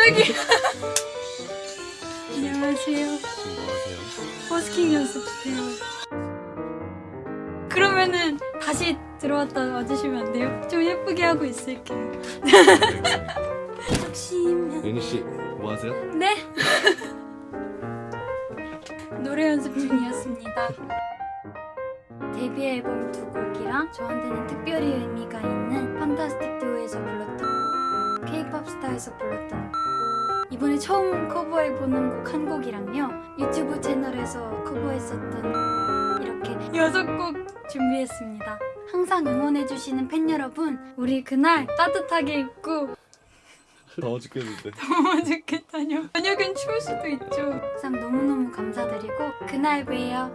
갑자기. 안녕하세요. 지금 뭐 하세요? 버스킹 연습 해요. 그러면은 다시 들어왔다 와주시면 안 돼요? 좀 예쁘게 하고 있을게요. 혹시면 윤희 씨, 뭐 하세요? 네? 노래 연습 중이었습니다. 데뷔 앨범 두 곡이랑 저한테는 특별히 의미가 있는 판타스틱 듀오에서 불렀던 K-pop 스타에서 불렀던 이번에 처음 커버해보는 곡 한 곡이랑요. 유튜브 채널에서 커버했었던 이렇게 여섯 곡 준비했습니다. 항상 응원해주시는 팬 여러분 우리 그날 따뜻하게 입고 더워 죽겠는데. 더워 죽겠다뇨. 저녁엔 추울 수도 있죠. 항상 너무너무 감사드리고 그날 봬요